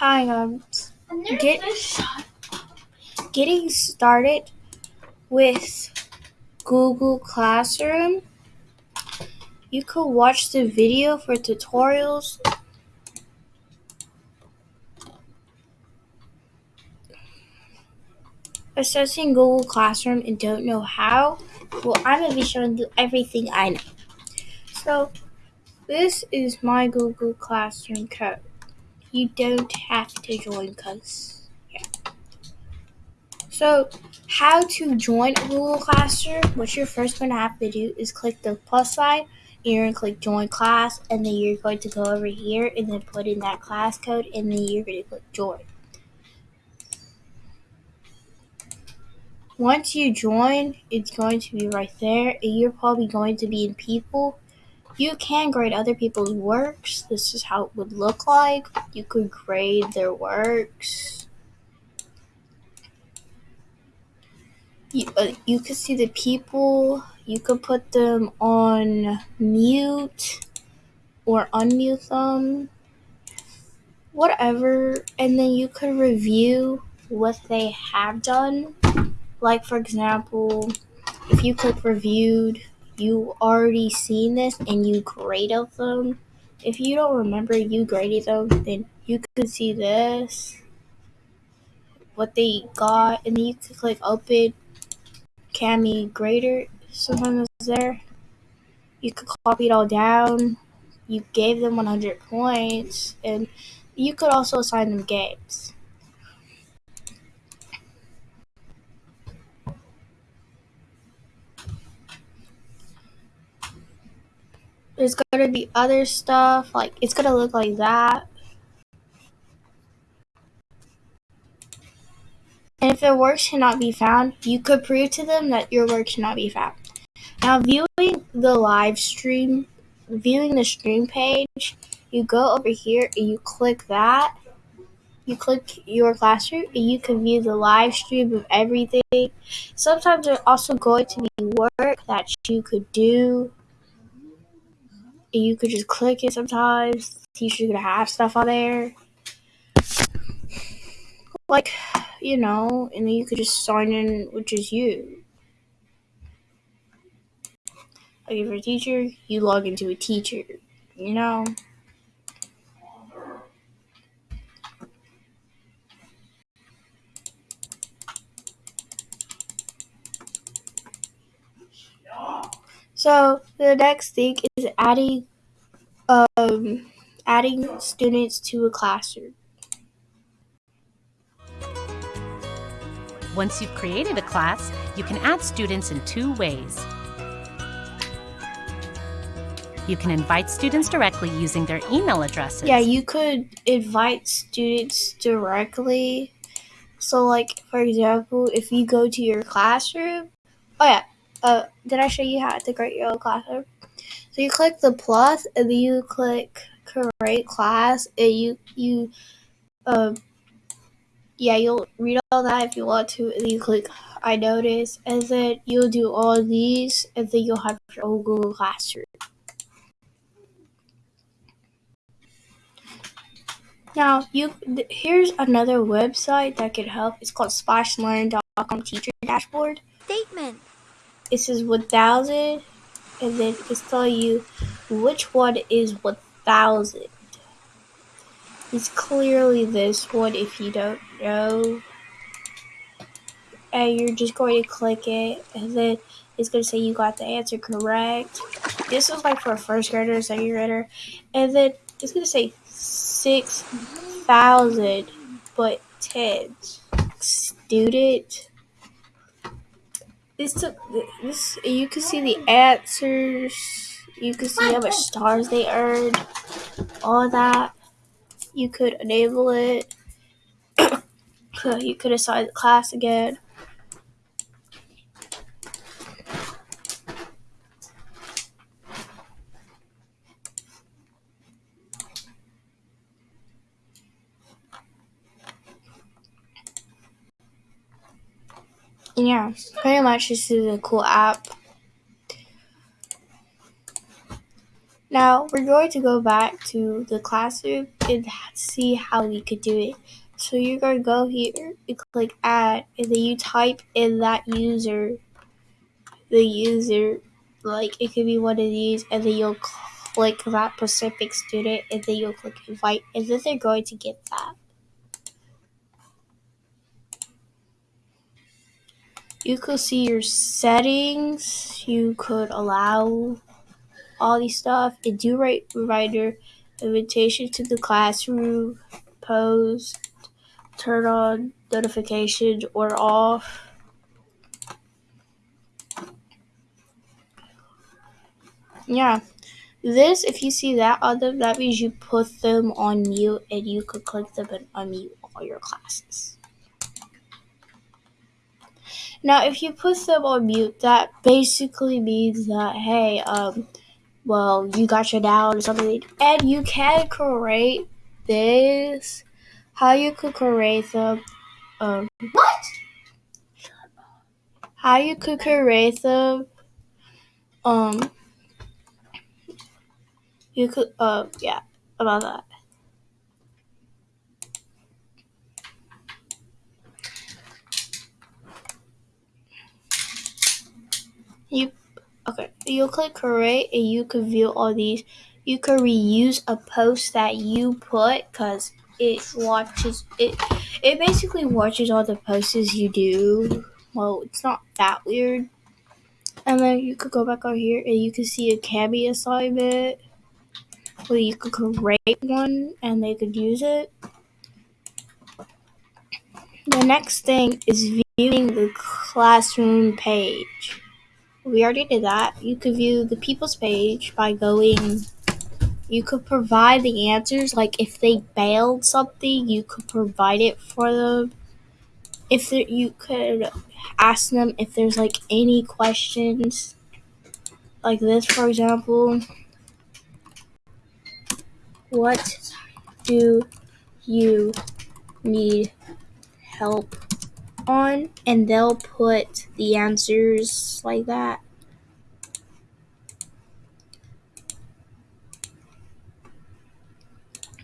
Hi, um, get, getting started with Google Classroom. You could watch the video for tutorials. Assessing Google Classroom and don't know how? Well, I'm going to be showing you everything I know. So, this is my Google Classroom code. You don't have to join because, yeah. So, how to join Google Classroom? What you're first going to have to do is click the plus sign. And you're going to click join class, and then you're going to go over here and then put in that class code, and then you're going to click join. Once you join, it's going to be right there, and you're probably going to be in people. You can grade other people's works. This is how it would look like. You could grade their works. You, uh, you could see the people. You could put them on mute or unmute them. Whatever. And then you could review what they have done. Like, for example, if you click reviewed, you already seen this and you graded them. If you don't remember you graded them, then you could see this, what they got, and then you could click open Kami grader. Sometimes it's there. You could copy it all down. You gave them 100 points, and you could also assign them games. There's gonna be other stuff, like it's gonna look like that. And if their works cannot be found, you could prove to them that your work cannot be found. Now, viewing the live stream, viewing the stream page, you go over here and you click that. You click your classroom and you can view the live stream of everything. Sometimes there's also going to be work that you could do. You could just click it sometimes. Teacher's gonna have stuff on there. Like, you know, and then you could just sign in, which is you. Like if you're a teacher, you log into a teacher, you know? So the next thing is adding um adding students to a classroom. Once you've created a class, you can add students in two ways. You can invite students directly using their email addresses. Yeah, you could invite students directly. So like for example, if you go to your classroom, oh yeah, uh, did I show you how to create your own classroom? So you click the plus and then you click create class and you you um yeah you'll read all that if you want to and then you click I notice and then you'll do all these and then you'll have your own Google Classroom. Now you here's another website that can help. It's called SplashLearn.com Teacher Dashboard. Statement. It says 1000 and then it's telling you which one is 1000. It's clearly this one if you don't know. And you're just going to click it and then it's going to say you got the answer correct. This is like for a first grader, second grader. And then it's going to say 6,000 but 10 student this took this you can see the answers. You can see how much stars they earned. All that. You could enable it. You could assign the class again yeah, pretty much this is a cool app. Now we're going to go back to the classroom and see how we could do it. So you're going to go here and click add and then you type in that user, the user, like it could be one of these and then you'll click that specific student and then you'll click invite and then they're going to get that. You could see your settings, you could allow all these stuff. And do right reminder invitation to the classroom post turn on notifications or off. Yeah. This if you see that on them that means you put them on mute and you could click them and unmute all your classes now if you put them on mute that basically means that hey um well, you got your down or something, and you can create this. How you could create them? Um, what? How you could create them? Um, you could. Uh, yeah, about that. You okay? You click create, and you can view all these. You could reuse a post that you put because it watches it. It basically watches all the posts you do. Well, it's not that weird. And then you could go back over here and you can see a Kami assignment where you could create one and they could use it. The next thing is viewing the classroom page. We already did that. You could view the people's page by going you could provide the answers like if they bailed something you could provide it for them if there, you could ask them if there's like any questions like this for example what do you need help on and they'll put the answers like that.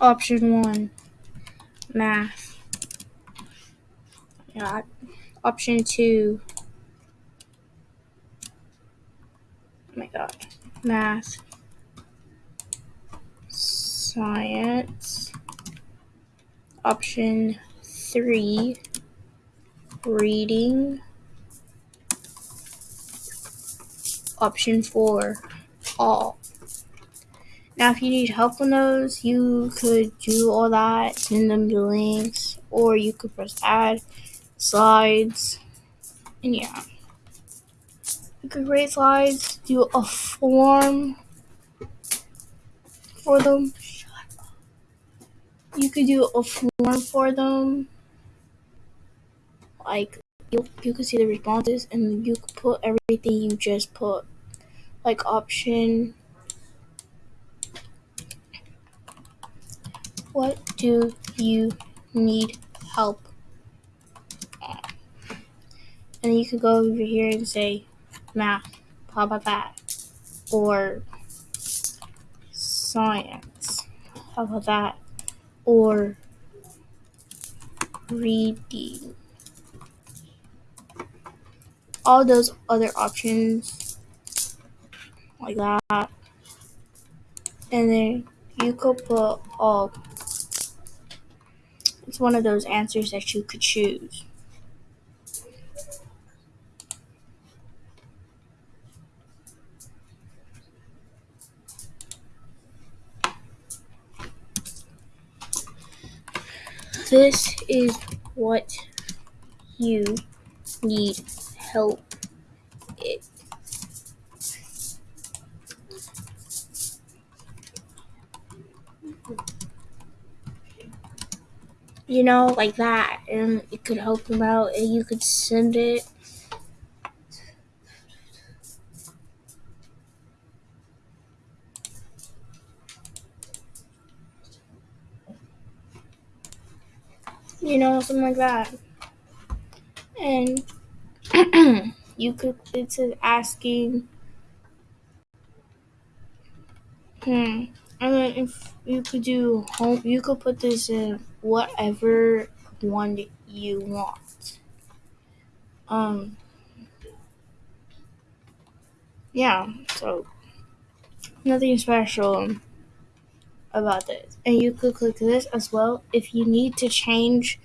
Option 1 math. Yeah option 2 oh my god math science. Option 3 reading option 4 all. Now if you need help on those you could do all that send them the links or you could press add slides and yeah. You could create slides do a form for them. You could do a form for them like you you can see the responses and you could put everything you just put. Like option. What do you need help and you can go over here and say math how about that or science how about that or reading all those other options like that. And then you could put all it's one of those answers that you could choose. This is what you need help it. You know like that and it could help them out and you could send it. You know something like that. And you could it's asking Hmm. And then if you could do home, you could put this in whatever one you want. Um. Yeah. So nothing special about this. And you could click this as well if you need to change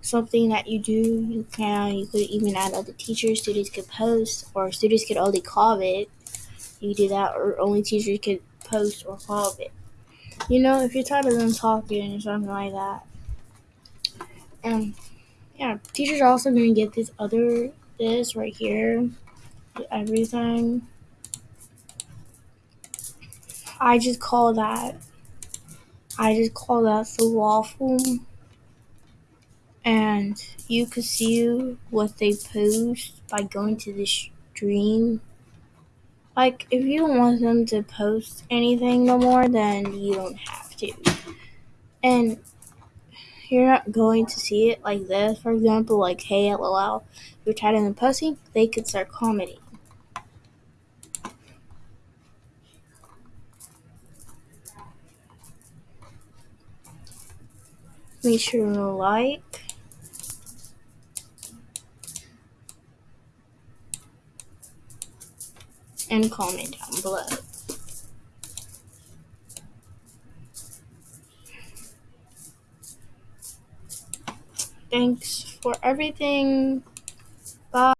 something that you do. You can. You could even add other teachers. Students could post, or students could only comment. You do that, or only teachers could post or comment. You know, if you're tired of them talking or something like that. And yeah, teachers are also gonna get this other this right here, everything. I just call that. I just call that the waffle. And you can see what they post by going to the stream. Like, if you don't want them to post anything no more, then you don't have to. And you're not going to see it like this. For example, like, hey, lol, you're tired of them posting, they could start commenting. Make sure to like. And comment down below. Thanks for everything. Bye.